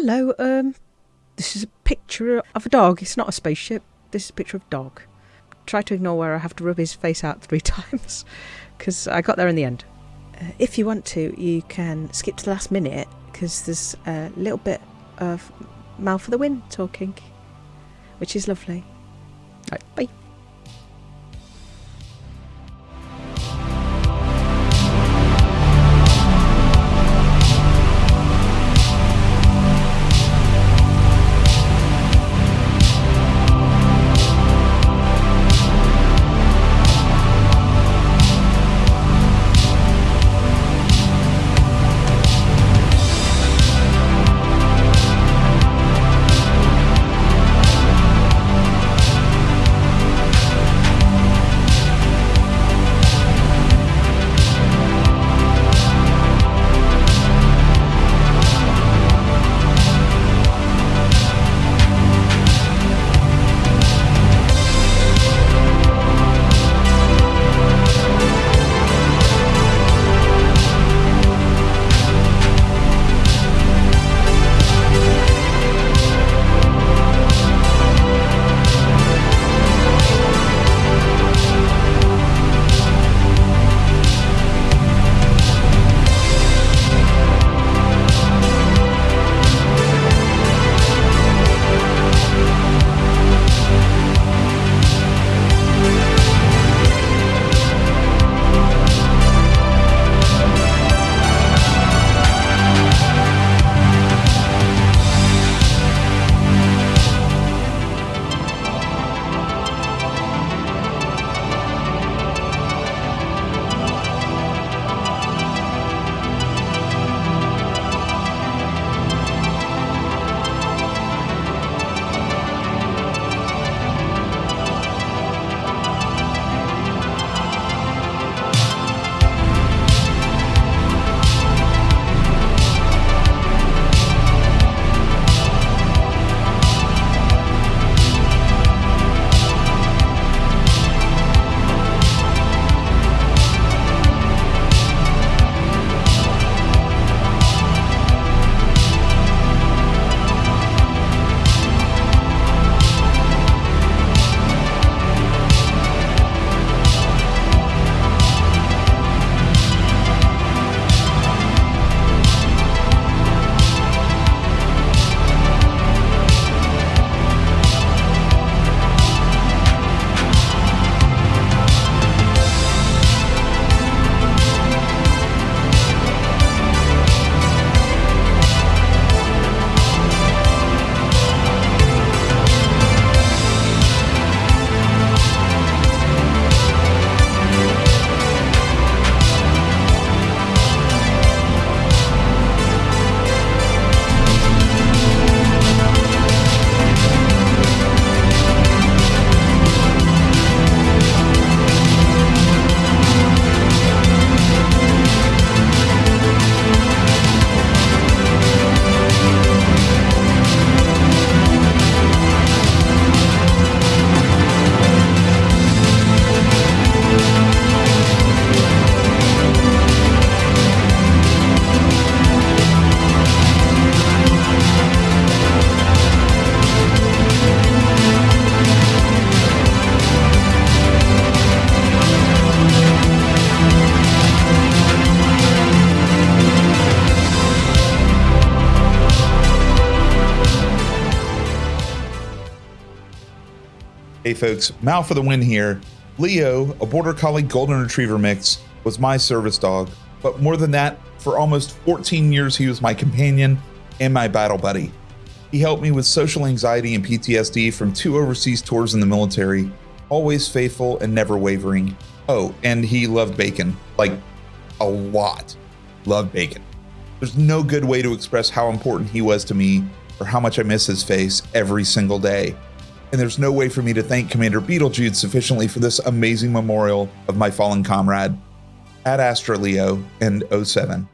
hello. Um, this is a picture of a dog. It's not a spaceship. This is a picture of a dog. Try to ignore where I have to rub his face out three times because I got there in the end. Uh, if you want to, you can skip to the last minute because there's a little bit of Mal for the Win talking, which is lovely. Right, bye. Hey folks, Mal for the win here. Leo, a Border Collie Golden Retriever mix, was my service dog, but more than that, for almost 14 years he was my companion and my battle buddy. He helped me with social anxiety and PTSD from two overseas tours in the military, always faithful and never wavering. Oh, and he loved bacon, like a lot. Loved bacon. There's no good way to express how important he was to me or how much I miss his face every single day and there's no way for me to thank Commander Beetlejude sufficiently for this amazing memorial of my fallen comrade. Ad Astra Leo and 07.